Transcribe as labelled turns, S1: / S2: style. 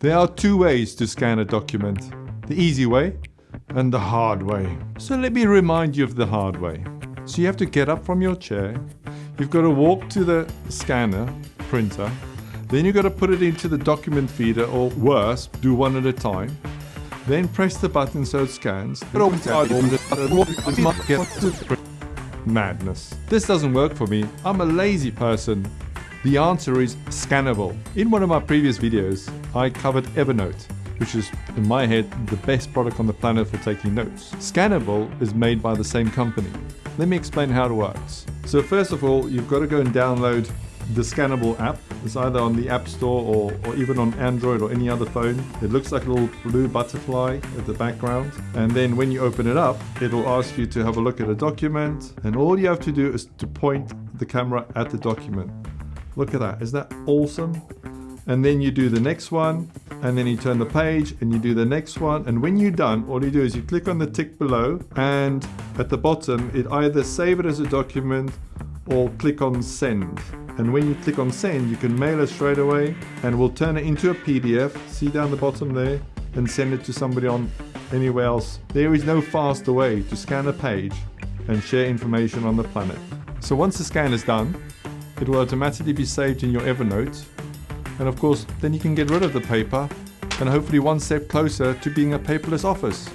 S1: There are two ways to scan a document. The easy way and the hard way. So let me remind you of the hard way. So you have to get up from your chair, you've got to walk to the scanner, printer, then you've got to put it into the document feeder or worse, do one at a time. Then press the button so it scans. Madness. This doesn't work for me. I'm a lazy person. The answer is Scannable. In one of my previous videos, I covered Evernote, which is, in my head, the best product on the planet for taking notes. Scannable is made by the same company. Let me explain how it works. So first of all, you've got to go and download the Scannable app. It's either on the App Store or, or even on Android or any other phone. It looks like a little blue butterfly at the background. And then when you open it up, it'll ask you to have a look at a document. And all you have to do is to point the camera at the document. Look at that. Is that awesome? And then you do the next one, and then you turn the page and you do the next one. And when you're done, all you do is you click on the tick below, and at the bottom, it either save it as a document or click on send. And when you click on send, you can mail it straight away and we'll turn it into a PDF, see down the bottom there, and send it to somebody on anywhere else. There is no faster way to scan a page and share information on the planet. So once the scan is done, it will automatically be saved in your Evernote. And of course, then you can get rid of the paper and hopefully one step closer to being a paperless office.